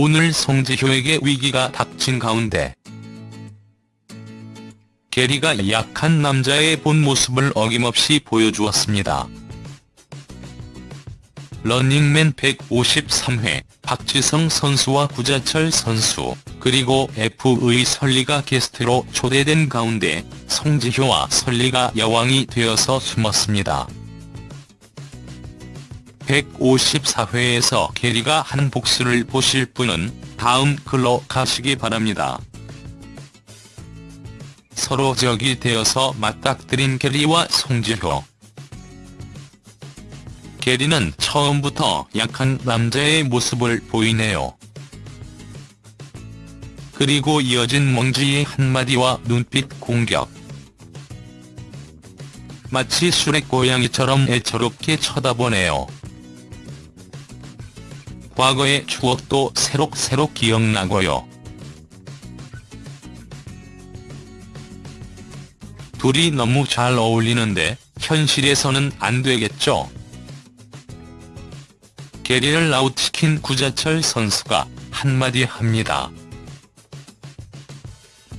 오늘 송지효에게 위기가 닥친 가운데 게리가 약한 남자의 본 모습을 어김없이 보여주었습니다. 런닝맨 153회 박지성 선수와 구자철 선수 그리고 F의 설리가 게스트로 초대된 가운데 송지효와 설리가 여왕이 되어서 숨었습니다. 154회에서 게리가 한 복수를 보실 분은 다음 글로 가시기 바랍니다. 서로 적이 되어서 맞닥뜨린 게리와 송지효. 게리는 처음부터 약한 남자의 모습을 보이네요. 그리고 이어진 멍지의 한마디와 눈빛 공격. 마치 술의 고양이처럼 애처롭게 쳐다보네요. 과거의 추억도 새록새록 기억나고요. 둘이 너무 잘 어울리는데 현실에서는 안 되겠죠. 게리를 아웃시킨 구자철 선수가 한마디 합니다.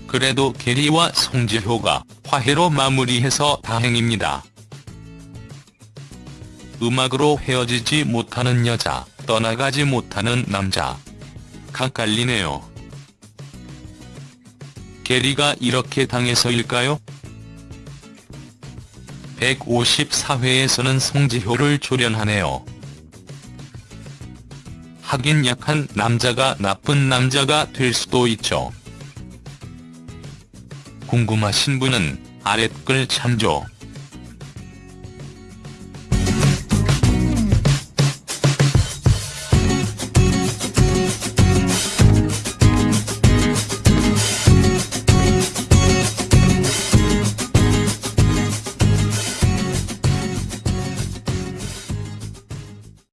그래도 게리와 송지효가 화해로 마무리해서 다행입니다. 음악으로 헤어지지 못하는 여자, 떠나가지 못하는 남자. 각갈리네요. 게리가 이렇게 당해서일까요? 154회에서는 송지효를 조련하네요. 하긴 약한 남자가 나쁜 남자가 될 수도 있죠. 궁금하신 분은 아랫글 참조.